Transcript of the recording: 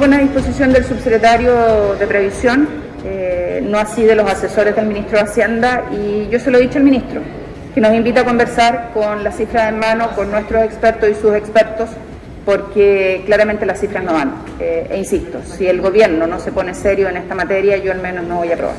Buena disposición del subsecretario de Previsión, eh, no así de los asesores del ministro de Hacienda, y yo se lo he dicho al ministro, que nos invita a conversar con las cifras en mano, con nuestros expertos y sus expertos, porque claramente las cifras no van. Eh, e insisto, si el gobierno no se pone serio en esta materia, yo al menos no voy a aprobar.